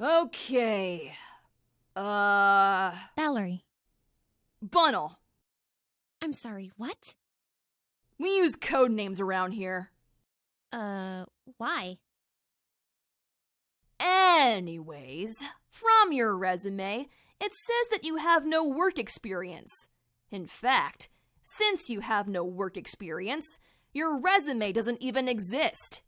Okay. Uh. Valerie. Bunnel. I'm sorry, what? We use code names around here. Uh, why? Anyways, from your resume, it says that you have no work experience. In fact, since you have no work experience, your resume doesn't even exist.